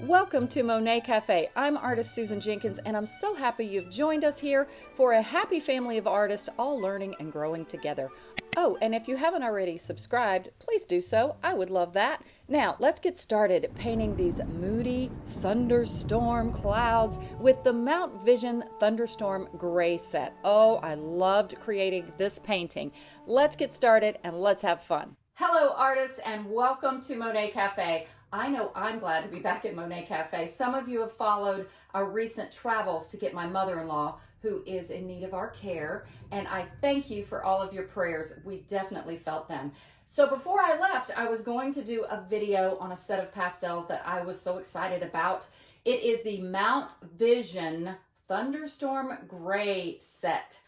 Welcome to Monet Cafe. I'm artist Susan Jenkins, and I'm so happy you've joined us here for a happy family of artists all learning and growing together. Oh, and if you haven't already subscribed, please do so. I would love that. Now, let's get started painting these moody thunderstorm clouds with the Mount Vision Thunderstorm Gray set. Oh, I loved creating this painting. Let's get started and let's have fun. Hello, artists, and welcome to Monet Cafe. I know I'm glad to be back at Monet Cafe. Some of you have followed our recent travels to get my mother-in-law who is in need of our care. And I thank you for all of your prayers. We definitely felt them. So before I left, I was going to do a video on a set of pastels that I was so excited about. It is the Mount Vision Thunderstorm Gray set.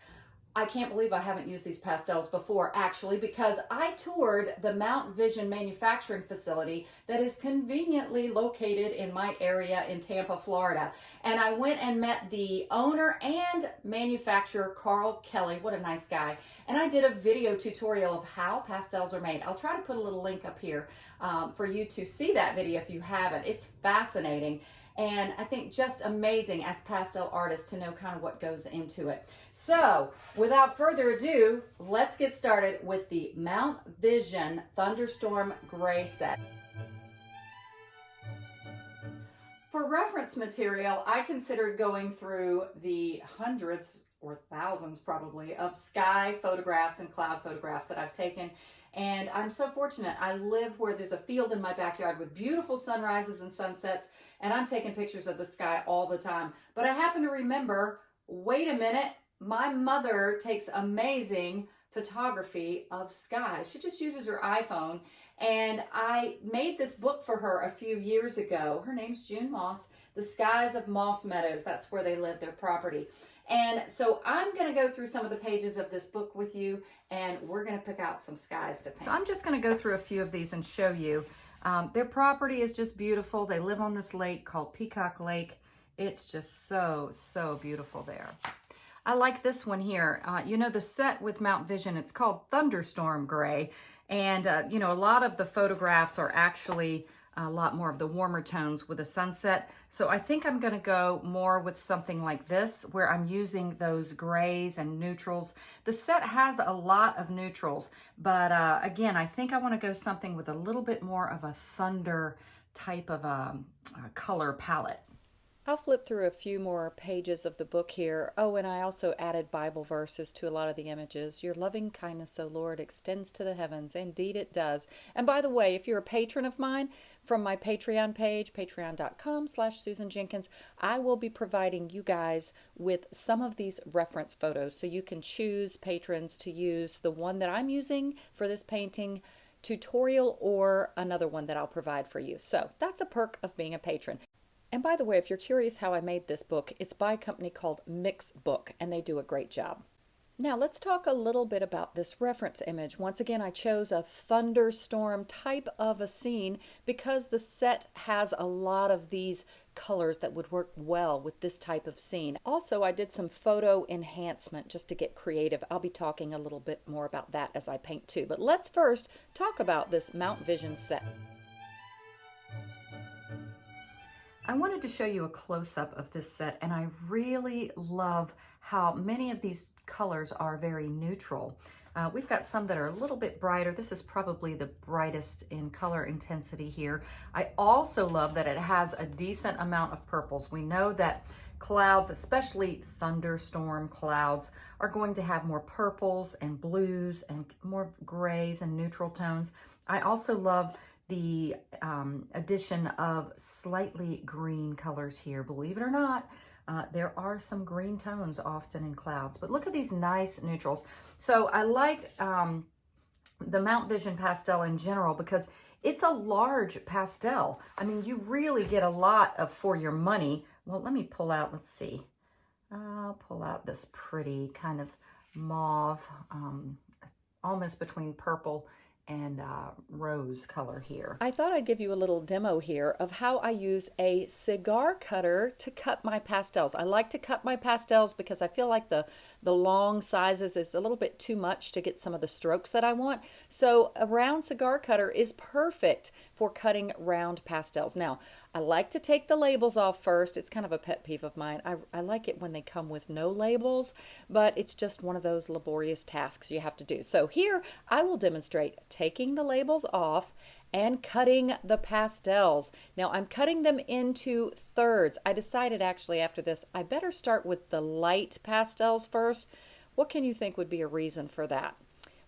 I can't believe I haven't used these pastels before actually because I toured the Mount Vision manufacturing facility that is conveniently located in my area in Tampa, Florida. And I went and met the owner and manufacturer, Carl Kelly. What a nice guy. And I did a video tutorial of how pastels are made. I'll try to put a little link up here um, for you to see that video if you haven't. It's fascinating and I think just amazing as pastel artists to know kind of what goes into it. So without further ado, let's get started with the Mount Vision Thunderstorm Gray set. For reference material, I considered going through the hundreds or thousands probably of sky photographs and cloud photographs that I've taken and I'm so fortunate. I live where there's a field in my backyard with beautiful sunrises and sunsets, and I'm taking pictures of the sky all the time. But I happen to remember, wait a minute, my mother takes amazing photography of sky. She just uses her iPhone. And I made this book for her a few years ago. Her name's June Moss, The Skies of Moss Meadows. That's where they live, their property. And so I'm going to go through some of the pages of this book with you, and we're going to pick out some skies to paint. So I'm just going to go through a few of these and show you. Um, their property is just beautiful. They live on this lake called Peacock Lake. It's just so, so beautiful there. I like this one here. Uh, you know, the set with Mount Vision, it's called Thunderstorm Gray. And, uh, you know, a lot of the photographs are actually a lot more of the warmer tones with a sunset. So I think I'm gonna go more with something like this where I'm using those grays and neutrals. The set has a lot of neutrals, but uh, again, I think I wanna go something with a little bit more of a thunder type of a, um, a color palette. I'll flip through a few more pages of the book here. Oh, and I also added Bible verses to a lot of the images. Your loving kindness, O Lord, extends to the heavens. Indeed it does. And by the way, if you're a patron of mine, from my Patreon page, patreon.com slash Susan Jenkins, I will be providing you guys with some of these reference photos. So you can choose patrons to use the one that I'm using for this painting tutorial or another one that I'll provide for you. So that's a perk of being a patron. And by the way, if you're curious how I made this book, it's by a company called Mixbook, and they do a great job. Now let's talk a little bit about this reference image. Once again, I chose a thunderstorm type of a scene because the set has a lot of these colors that would work well with this type of scene. Also, I did some photo enhancement just to get creative. I'll be talking a little bit more about that as I paint too. But let's first talk about this Mount Vision set. I wanted to show you a close-up of this set and I really love how many of these colors are very neutral. Uh, we've got some that are a little bit brighter. This is probably the brightest in color intensity here. I also love that it has a decent amount of purples. We know that clouds, especially thunderstorm clouds, are going to have more purples and blues and more grays and neutral tones. I also love the um, addition of slightly green colors here. Believe it or not, uh, there are some green tones often in clouds, but look at these nice neutrals. So I like um, the Mount Vision pastel in general because it's a large pastel. I mean, you really get a lot of for your money. Well, let me pull out, let's see. I'll pull out this pretty kind of mauve, um, almost between purple and uh, rose color here. I thought I'd give you a little demo here of how I use a cigar cutter to cut my pastels. I like to cut my pastels because I feel like the, the long sizes is a little bit too much to get some of the strokes that I want. So a round cigar cutter is perfect for cutting round pastels. Now, I like to take the labels off first. It's kind of a pet peeve of mine. I, I like it when they come with no labels, but it's just one of those laborious tasks you have to do. So here I will demonstrate taking the labels off and cutting the pastels. Now I'm cutting them into thirds. I decided actually after this, I better start with the light pastels first. What can you think would be a reason for that?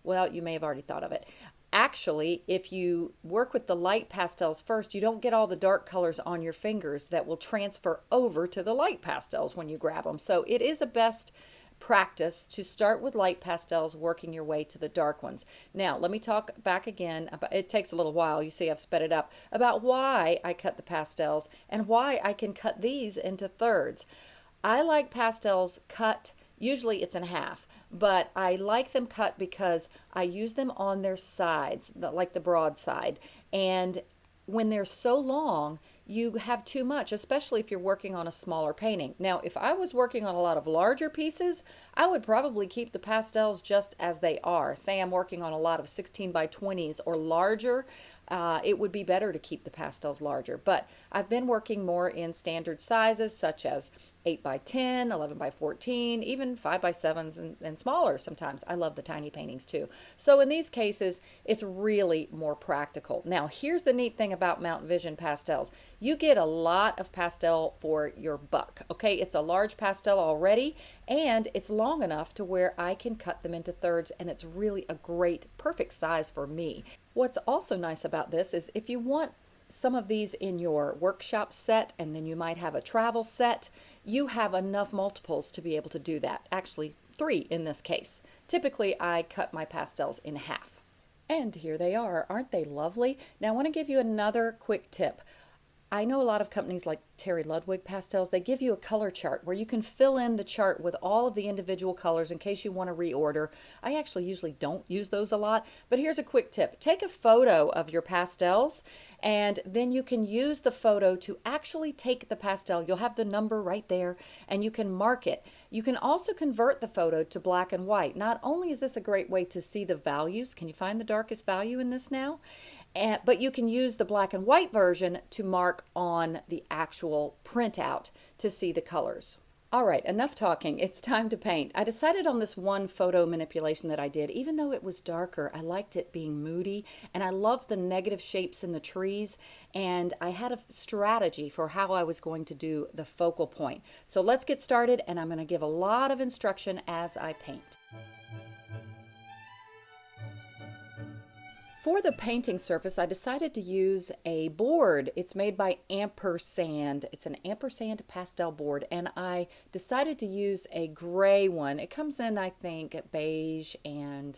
Well, you may have already thought of it actually, if you work with the light pastels first, you don't get all the dark colors on your fingers that will transfer over to the light pastels when you grab them. So it is a best practice to start with light pastels, working your way to the dark ones. Now, let me talk back again. About, it takes a little while. You see I've sped it up. About why I cut the pastels and why I can cut these into thirds. I like pastels cut, usually it's in half but I like them cut because I use them on their sides, like the broad side. And when they're so long, you have too much, especially if you're working on a smaller painting. Now, if I was working on a lot of larger pieces, I would probably keep the pastels just as they are. Say I'm working on a lot of 16 by 20s or larger, uh, it would be better to keep the pastels larger. But I've been working more in standard sizes such as 8 by 10, 11 by 14, even 5 by 7s and, and smaller sometimes. I love the tiny paintings too. So in these cases, it's really more practical. Now, here's the neat thing about Mount Vision pastels. You get a lot of pastel for your buck, okay? It's a large pastel already, and it's long enough to where I can cut them into thirds, and it's really a great, perfect size for me. What's also nice about this is if you want some of these in your workshop set and then you might have a travel set, you have enough multiples to be able to do that. Actually, three in this case. Typically, I cut my pastels in half. And here they are. Aren't they lovely? Now, I want to give you another quick tip. I know a lot of companies like Terry Ludwig Pastels, they give you a color chart where you can fill in the chart with all of the individual colors in case you want to reorder. I actually usually don't use those a lot, but here's a quick tip. Take a photo of your pastels and then you can use the photo to actually take the pastel. You'll have the number right there and you can mark it. You can also convert the photo to black and white. Not only is this a great way to see the values, can you find the darkest value in this now? And, but you can use the black and white version to mark on the actual printout to see the colors. All right, enough talking. It's time to paint. I decided on this one photo manipulation that I did. Even though it was darker, I liked it being moody, and I loved the negative shapes in the trees, and I had a strategy for how I was going to do the focal point. So let's get started, and I'm going to give a lot of instruction as I paint. For the painting surface, I decided to use a board. It's made by Ampersand. It's an Ampersand pastel board, and I decided to use a gray one. It comes in, I think, beige and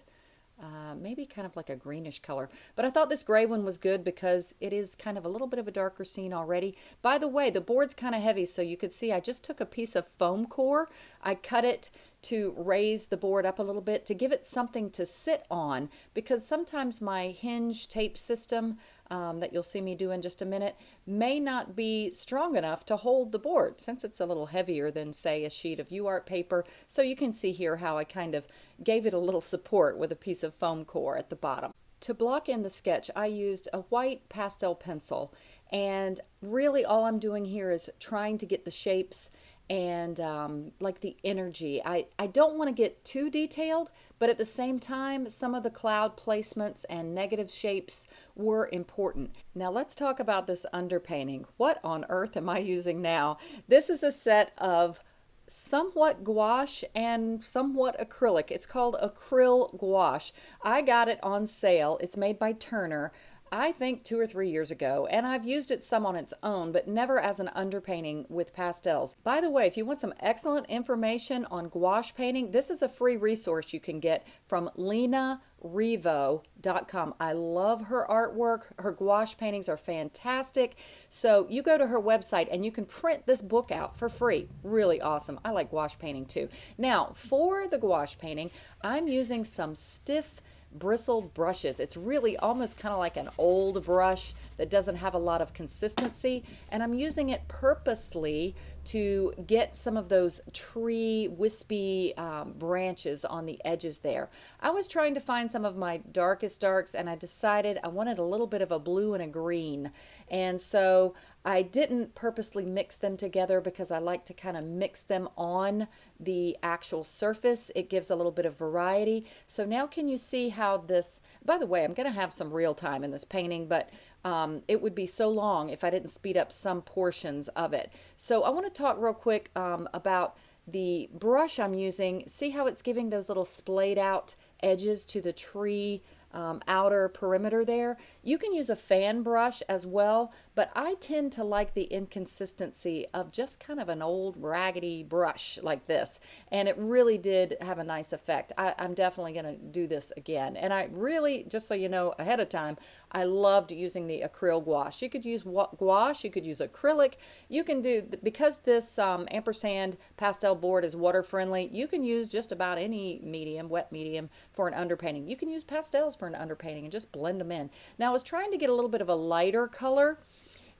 uh, maybe kind of like a greenish color. But I thought this gray one was good because it is kind of a little bit of a darker scene already. By the way, the board's kind of heavy, so you could see I just took a piece of foam core. I cut it to raise the board up a little bit to give it something to sit on because sometimes my hinge tape system um, that you'll see me do in just a minute may not be strong enough to hold the board since it's a little heavier than say a sheet of UART paper. So you can see here how I kind of gave it a little support with a piece of foam core at the bottom. To block in the sketch, I used a white pastel pencil and really all I'm doing here is trying to get the shapes and um, like the energy. I, I don't want to get too detailed, but at the same time, some of the cloud placements and negative shapes were important. Now let's talk about this underpainting. What on earth am I using now? This is a set of somewhat gouache and somewhat acrylic. It's called acryl gouache. I got it on sale. It's made by Turner. I think two or three years ago, and I've used it some on its own, but never as an underpainting with pastels. By the way, if you want some excellent information on gouache painting, this is a free resource you can get from Lena LenaRivo.com. I love her artwork. Her gouache paintings are fantastic. So you go to her website and you can print this book out for free. Really awesome. I like gouache painting too. Now, for the gouache painting, I'm using some stiff bristled brushes. It's really almost kind of like an old brush that doesn't have a lot of consistency. And I'm using it purposely to get some of those tree wispy um, branches on the edges there. I was trying to find some of my darkest darks and I decided I wanted a little bit of a blue and a green. And so I didn't purposely mix them together because I like to kind of mix them on the actual surface. It gives a little bit of variety. So now can you see how this, by the way, I'm going to have some real time in this painting, but um, it would be so long if I didn't speed up some portions of it. So I want to talk real quick um, about the brush I'm using. See how it's giving those little splayed out edges to the tree um, outer perimeter there. You can use a fan brush as well, but I tend to like the inconsistency of just kind of an old raggedy brush like this. And it really did have a nice effect. I, am definitely going to do this again. And I really, just so you know ahead of time, I loved using the acrylic gouache. You could use gouache, you could use acrylic. You can do, because this um, ampersand pastel board is water friendly, you can use just about any medium, wet medium, for an underpainting. You can use pastels for an underpainting and just blend them in. Now I was trying to get a little bit of a lighter color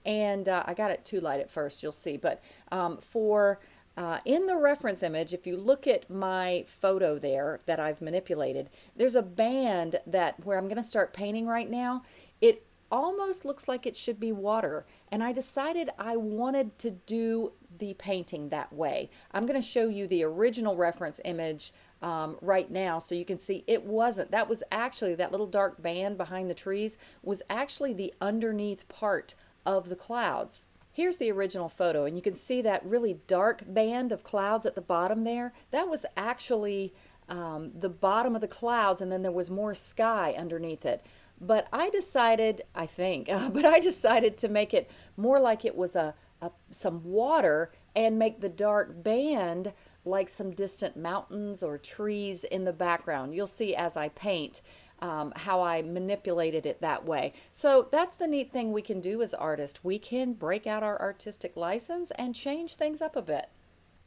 and uh, I got it too light at first, you'll see. But um, for uh, in the reference image, if you look at my photo there that I've manipulated, there's a band that where I'm going to start painting right now. It almost looks like it should be water. And I decided I wanted to do the painting that way. I'm going to show you the original reference image um, right now so you can see it wasn't. That was actually, that little dark band behind the trees was actually the underneath part of the clouds. Here's the original photo and you can see that really dark band of clouds at the bottom there. That was actually um, the bottom of the clouds and then there was more sky underneath it. But I decided, I think, uh, but I decided to make it more like it was a, a some water and make the dark band like some distant mountains or trees in the background. You'll see as I paint um, how I manipulated it that way. So that's the neat thing we can do as artists. We can break out our artistic license and change things up a bit.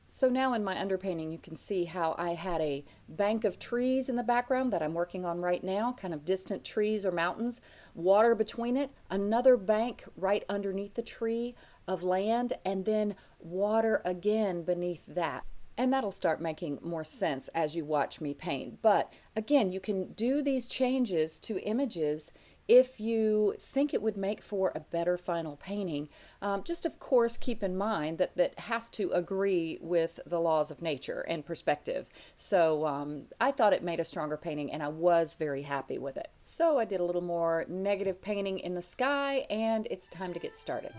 So now in my underpainting you can see how I had a bank of trees in the background that I'm working on right now, kind of distant trees or mountains, water between it, another bank right underneath the tree of land, and then water again beneath that. And that'll start making more sense as you watch me paint. But again, you can do these changes to images if you think it would make for a better final painting. Um, just of course keep in mind that that has to agree with the laws of nature and perspective. So um, I thought it made a stronger painting and I was very happy with it. So I did a little more negative painting in the sky and it's time to get started.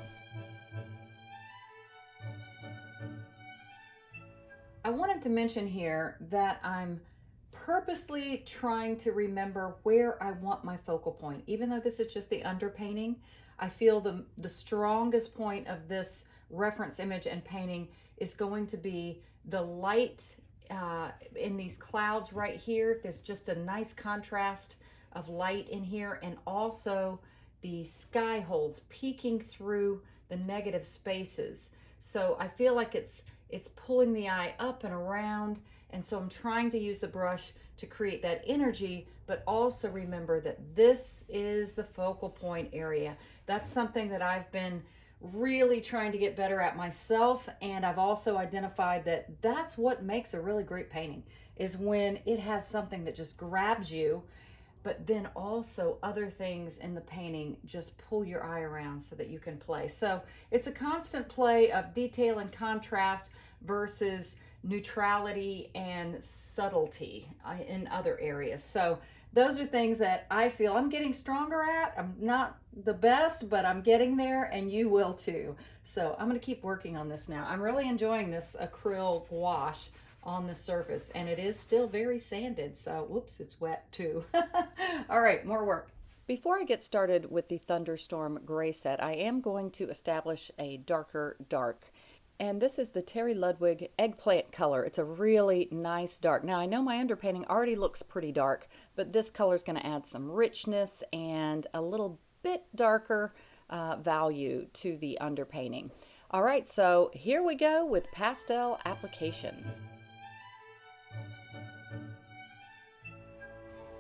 I wanted to mention here that I'm purposely trying to remember where I want my focal point. Even though this is just the underpainting, I feel the, the strongest point of this reference image and painting is going to be the light uh, in these clouds right here. There's just a nice contrast of light in here and also the sky holes peeking through the negative spaces. So I feel like it's it's pulling the eye up and around. And so I'm trying to use the brush to create that energy, but also remember that this is the focal point area. That's something that I've been really trying to get better at myself. And I've also identified that that's what makes a really great painting is when it has something that just grabs you but then also other things in the painting just pull your eye around so that you can play. So it's a constant play of detail and contrast versus neutrality and subtlety uh, in other areas. So those are things that I feel I'm getting stronger at. I'm not the best, but I'm getting there and you will too. So I'm gonna keep working on this now. I'm really enjoying this acrylic gouache on the surface and it is still very sanded so whoops it's wet too. All right more work. Before I get started with the thunderstorm gray set I am going to establish a darker dark. And this is the Terry Ludwig eggplant color. It's a really nice dark. Now I know my underpainting already looks pretty dark but this color is going to add some richness and a little bit darker uh, value to the underpainting. All right so here we go with pastel application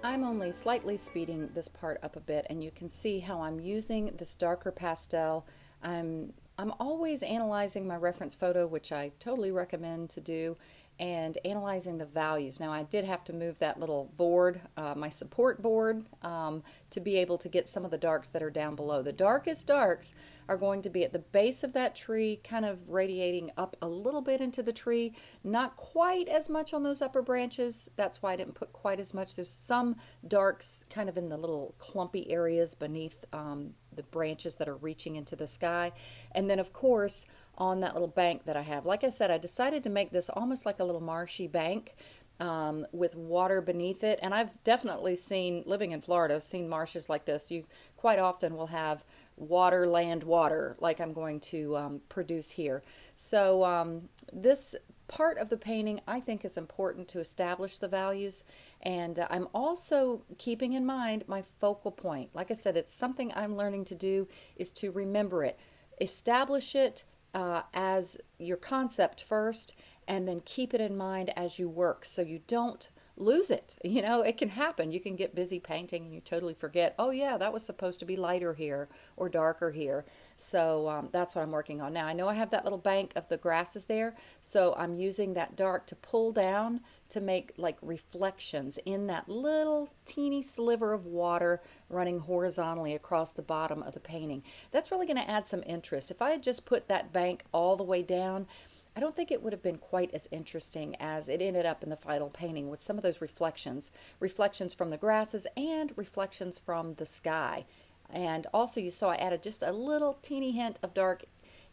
I'm only slightly speeding this part up a bit and you can see how I'm using this darker pastel. I'm, I'm always analyzing my reference photo, which I totally recommend to do, and analyzing the values. Now I did have to move that little board, uh, my support board, um, to be able to get some of the darks that are down below. The darkest darks are going to be at the base of that tree, kind of radiating up a little bit into the tree, not quite as much on those upper branches. That's why I didn't put quite as much. There's some darks kind of in the little clumpy areas beneath um, the branches that are reaching into the sky. And then of course, on that little bank that I have. Like I said, I decided to make this almost like a little marshy bank um, with water beneath it. And I've definitely seen, living in Florida, seen marshes like this. You quite often will have water, land, water, like I'm going to um, produce here. So um, this part of the painting I think is important to establish the values and uh, I'm also keeping in mind my focal point. Like I said, it's something I'm learning to do is to remember it. Establish it, uh, as your concept first and then keep it in mind as you work so you don't lose it. You know, it can happen. You can get busy painting and you totally forget, oh yeah, that was supposed to be lighter here or darker here. So um, that's what I'm working on now. I know I have that little bank of the grasses there, so I'm using that dark to pull down to make like reflections in that little teeny sliver of water running horizontally across the bottom of the painting. That's really going to add some interest. If I had just put that bank all the way down, I don't think it would have been quite as interesting as it ended up in the final painting with some of those reflections. Reflections from the grasses and reflections from the sky. And also you saw I added just a little teeny hint of dark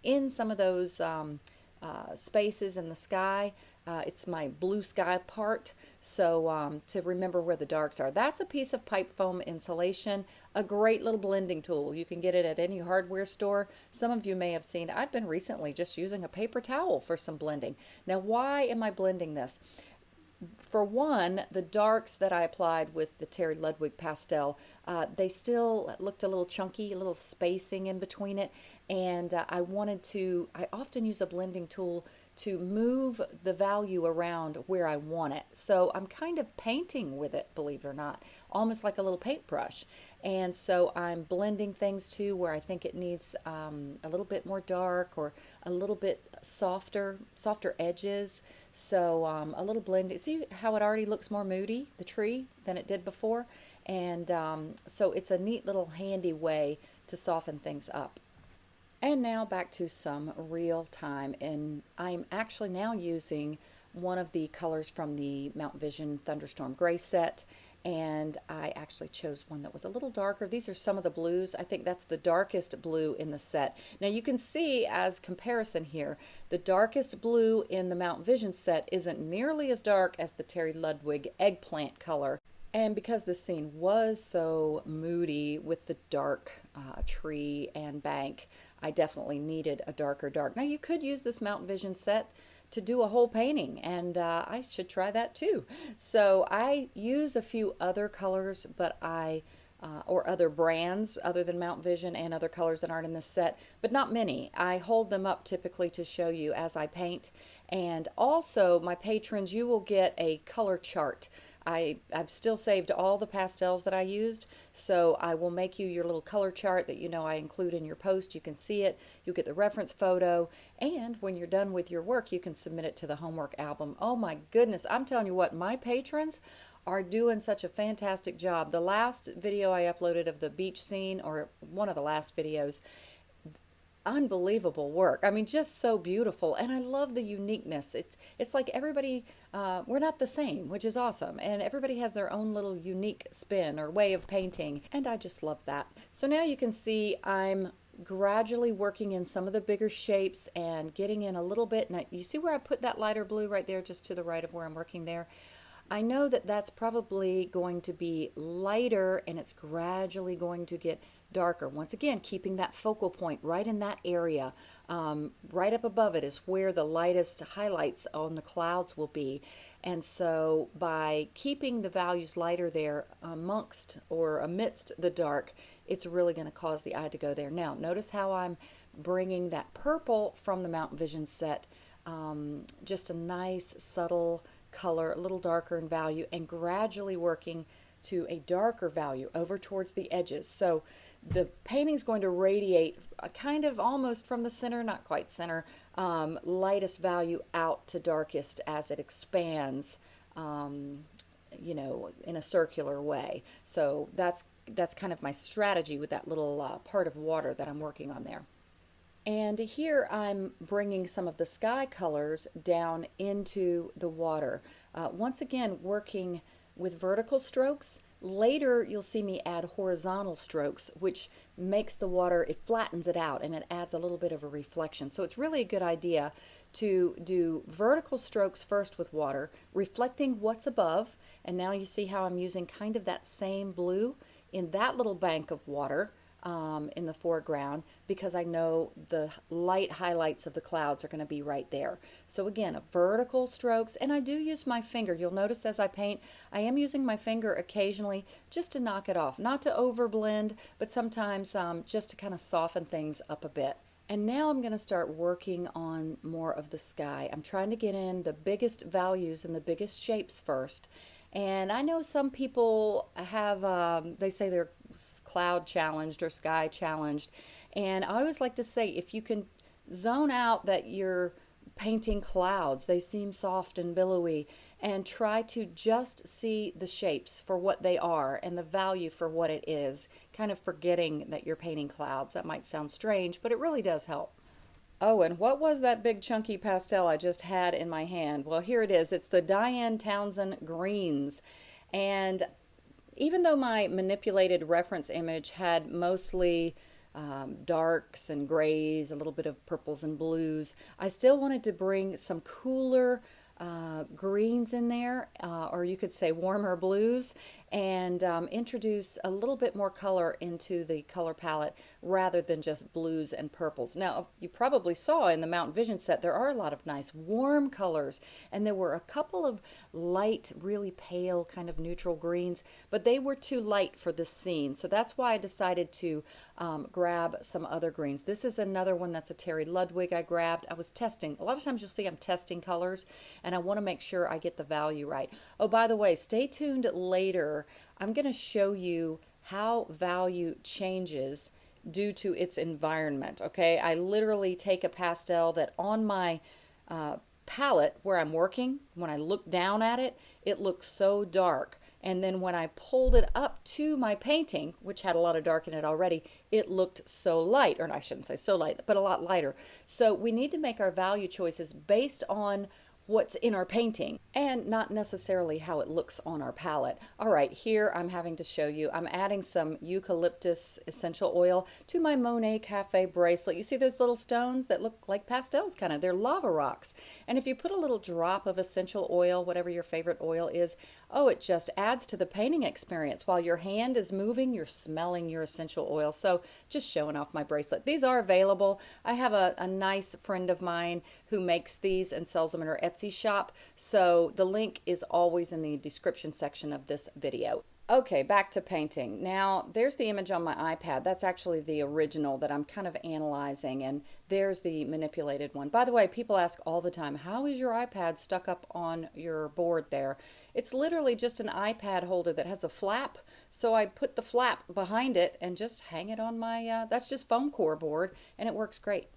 in some of those um, uh, spaces in the sky. Uh, it's my blue sky part, so um, to remember where the darks are. That's a piece of pipe foam insulation, a great little blending tool. You can get it at any hardware store. Some of you may have seen, I've been recently just using a paper towel for some blending. Now why am I blending this? for one, the darks that I applied with the Terry Ludwig pastel, uh, they still looked a little chunky, a little spacing in between it. And uh, I wanted to, I often use a blending tool to move the value around where I want it. So I'm kind of painting with it, believe it or not, almost like a little paintbrush. And so I'm blending things too where I think it needs um, a little bit more dark or a little bit softer, softer edges. So um, a little blending. See how it already looks more moody, the tree, than it did before? And um, so it's a neat little handy way to soften things up. And now back to some real time. And I'm actually now using one of the colors from the Mount Vision Thunderstorm Gray set and I actually chose one that was a little darker. These are some of the blues. I think that's the darkest blue in the set. Now you can see as comparison here, the darkest blue in the Mount Vision set isn't nearly as dark as the Terry Ludwig eggplant color. And because the scene was so moody with the dark uh, tree and bank, I definitely needed a darker dark. Now you could use this Mount Vision set to do a whole painting and uh, I should try that too. So I use a few other colors but I uh, or other brands other than Mount Vision and other colors that aren't in this set, but not many. I hold them up typically to show you as I paint. And also, my patrons, you will get a color chart I, I've still saved all the pastels that I used, so I will make you your little color chart that you know I include in your post. You can see it, you get the reference photo, and when you're done with your work, you can submit it to the homework album. Oh my goodness, I'm telling you what, my patrons are doing such a fantastic job. The last video I uploaded of the beach scene, or one of the last videos, unbelievable work. I mean, just so beautiful, and I love the uniqueness. It's it's like everybody uh, we're not the same, which is awesome, and everybody has their own little unique spin or way of painting, and I just love that. So now you can see I'm gradually working in some of the bigger shapes and getting in a little bit. Now you see where I put that lighter blue right there, just to the right of where I'm working there. I know that that's probably going to be lighter and it's gradually going to get darker. Once again, keeping that focal point right in that area. Um, right up above it is where the lightest highlights on the clouds will be. And so by keeping the values lighter there amongst or amidst the dark, it's really going to cause the eye to go there. Now, notice how I'm bringing that purple from the Mountain Vision set, um, just a nice subtle color, a little darker in value, and gradually working to a darker value over towards the edges. So the painting's going to radiate a kind of almost from the center, not quite center, um, lightest value out to darkest as it expands, um, you know, in a circular way. So that's that's kind of my strategy with that little uh, part of water that I'm working on there. And here I'm bringing some of the sky colors down into the water. Uh, once again, working with vertical strokes. Later, you'll see me add horizontal strokes, which makes the water, it flattens it out and it adds a little bit of a reflection. So it's really a good idea to do vertical strokes first with water, reflecting what's above. And now you see how I'm using kind of that same blue in that little bank of water um, in the foreground because I know the light highlights of the clouds are going to be right there. So again, vertical strokes, and I do use my finger. You'll notice as I paint, I am using my finger occasionally just to knock it off. Not to overblend, but sometimes um, just to kind of soften things up a bit. And now I'm going to start working on more of the sky. I'm trying to get in the biggest values and the biggest shapes first. And I know some people have, um, they say they're cloud challenged or sky challenged. And I always like to say if you can zone out that you're painting clouds, they seem soft and billowy, and try to just see the shapes for what they are and the value for what it is, kind of forgetting that you're painting clouds. That might sound strange, but it really does help. Oh, and what was that big chunky pastel I just had in my hand? Well, here it is. It's the Diane Townsend Greens. And even though my manipulated reference image had mostly um, darks and grays, a little bit of purples and blues, I still wanted to bring some cooler uh, greens in there, uh, or you could say warmer blues, and um, introduce a little bit more color into the color palette rather than just blues and purples. Now, you probably saw in the Mountain Vision set, there are a lot of nice warm colors, and there were a couple of light, really pale, kind of neutral greens, but they were too light for this scene. So that's why I decided to um, grab some other greens. This is another one that's a Terry Ludwig I grabbed. I was testing. A lot of times you'll see I'm testing colors, and I want to make sure I get the value right. Oh, by the way, stay tuned later I'm going to show you how value changes due to its environment. Okay, I literally take a pastel that on my uh, palette where I'm working, when I look down at it, it looks so dark. And then when I pulled it up to my painting, which had a lot of dark in it already, it looked so light, or I shouldn't say so light, but a lot lighter. So we need to make our value choices based on what's in our painting and not necessarily how it looks on our palette. All right, here I'm having to show you, I'm adding some eucalyptus essential oil to my Monet Cafe bracelet. You see those little stones that look like pastels kind of, they're lava rocks. And if you put a little drop of essential oil, whatever your favorite oil is, oh, it just adds to the painting experience. While your hand is moving, you're smelling your essential oil. So just showing off my bracelet. These are available. I have a, a nice friend of mine who makes these and sells them in her Etsy shop. So the link is always in the description section of this video. Okay, back to painting. Now, there's the image on my iPad. That's actually the original that I'm kind of analyzing, and there's the manipulated one. By the way, people ask all the time, how is your iPad stuck up on your board there? It's literally just an iPad holder that has a flap, so I put the flap behind it and just hang it on my, uh, that's just foam core board, and it works great.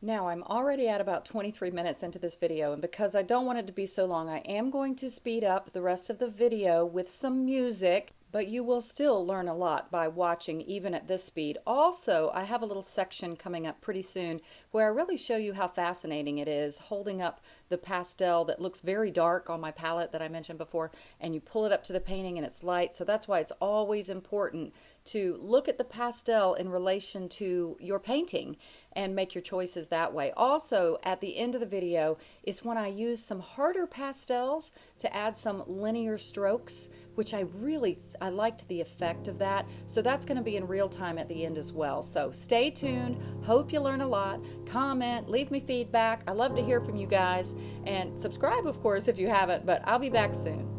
Now I'm already at about 23 minutes into this video and because I don't want it to be so long I am going to speed up the rest of the video with some music but you will still learn a lot by watching even at this speed. Also, I have a little section coming up pretty soon where I really show you how fascinating it is holding up the pastel that looks very dark on my palette that I mentioned before and you pull it up to the painting and it's light. So that's why it's always important to look at the pastel in relation to your painting and make your choices that way. Also, at the end of the video is when I use some harder pastels to add some linear strokes, which I really, I liked the effect of that. So that's gonna be in real time at the end as well. So stay tuned, hope you learn a lot, comment, leave me feedback. I love to hear from you guys and subscribe, of course, if you haven't, but I'll be back soon.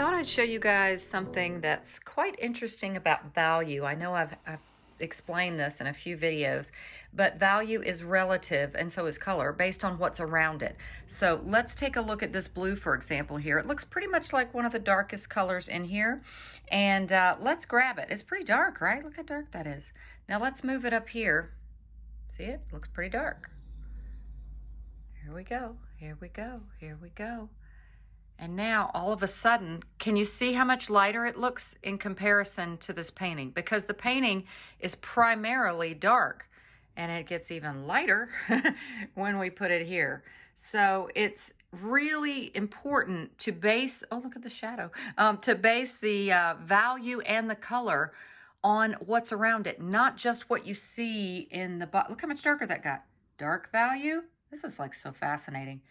Thought I'd show you guys something that's quite interesting about value. I know I've, I've explained this in a few videos, but value is relative and so is color based on what's around it. So let's take a look at this blue, for example, here. It looks pretty much like one of the darkest colors in here. And uh, let's grab it. It's pretty dark, right? Look how dark that is. Now let's move it up here. See it? Looks pretty dark. Here we go. Here we go. Here we go. And now all of a sudden, can you see how much lighter it looks in comparison to this painting? Because the painting is primarily dark and it gets even lighter when we put it here. So it's really important to base, oh, look at the shadow, um, to base the uh, value and the color on what's around it, not just what you see in the, look how much darker that got. Dark value, this is like so fascinating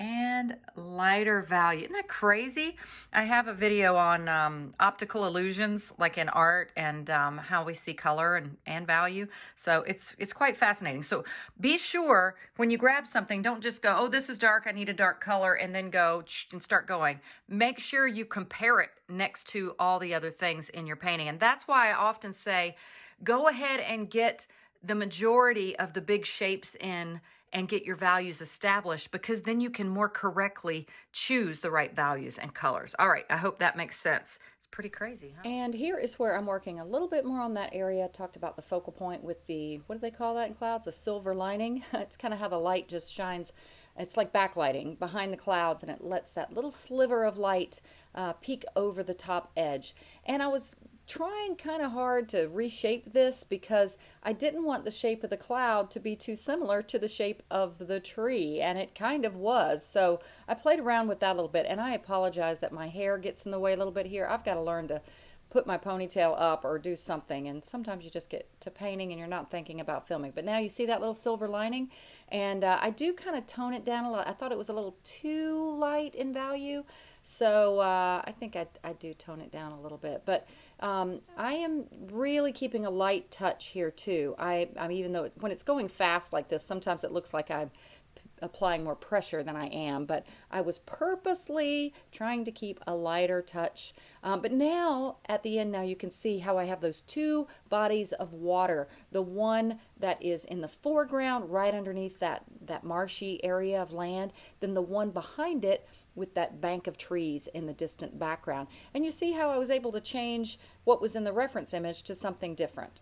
and lighter value. Isn't that crazy? I have a video on um, optical illusions, like in art and um, how we see color and, and value. So it's it's quite fascinating. So be sure when you grab something, don't just go, oh, this is dark, I need a dark color, and then go and start going. Make sure you compare it next to all the other things in your painting. And that's why I often say, go ahead and get the majority of the big shapes in and get your values established because then you can more correctly choose the right values and colors. All right, I hope that makes sense. It's pretty crazy, huh? And here is where I'm working a little bit more on that area. I talked about the focal point with the, what do they call that in clouds? A silver lining. it's kind of how the light just shines it's like backlighting behind the clouds and it lets that little sliver of light uh, peek over the top edge. And I was trying kind of hard to reshape this because I didn't want the shape of the cloud to be too similar to the shape of the tree and it kind of was. So I played around with that a little bit and I apologize that my hair gets in the way a little bit here. I've got to learn to put my ponytail up or do something and sometimes you just get to painting and you're not thinking about filming. But now you see that little silver lining and uh, I do kind of tone it down a lot. I thought it was a little too light in value so uh, I think I, I do tone it down a little bit. But um, I am really keeping a light touch here too. I, I'm even though when it's going fast like this, sometimes it looks like I'm applying more pressure than I am, but I was purposely trying to keep a lighter touch. Um, but now at the end now you can see how I have those two bodies of water. The one that is in the foreground right underneath that, that marshy area of land, then the one behind it with that bank of trees in the distant background. And you see how I was able to change what was in the reference image to something different.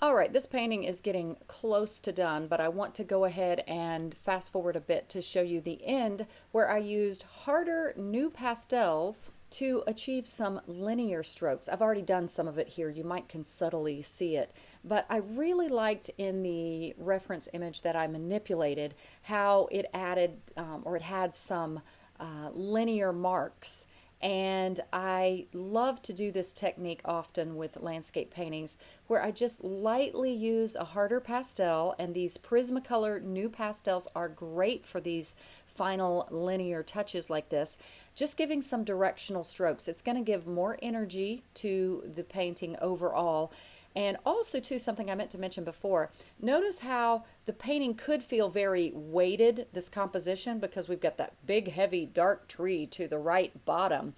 All right, this painting is getting close to done, but I want to go ahead and fast forward a bit to show you the end where I used harder NuPastels to achieve some linear strokes. I've already done some of it here. You might can subtly see it. But I really liked in the reference image that I manipulated how it added um, or it had some uh, linear marks and I love to do this technique often with landscape paintings where I just lightly use a harder pastel and these Prismacolor NuPastels are great for these final linear touches like this. Just giving some directional strokes. It's going to give more energy to the painting overall and also too, something I meant to mention before, notice how the painting could feel very weighted, this composition, because we've got that big, heavy, dark tree to the right bottom.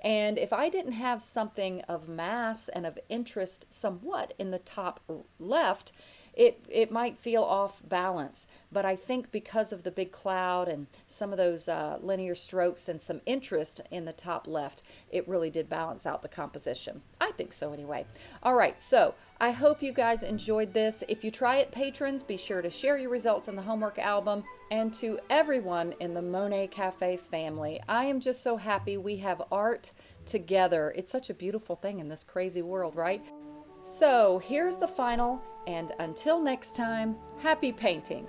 And if I didn't have something of mass and of interest somewhat in the top left, it, it might feel off balance. But I think because of the big cloud and some of those uh, linear strokes and some interest in the top left, it really did balance out the composition. I think so anyway. All right, so I hope you guys enjoyed this. If you try it, patrons, be sure to share your results in the homework album. And to everyone in the Monet Cafe family, I am just so happy we have art together. It's such a beautiful thing in this crazy world, right? So here's the final, and until next time, happy painting!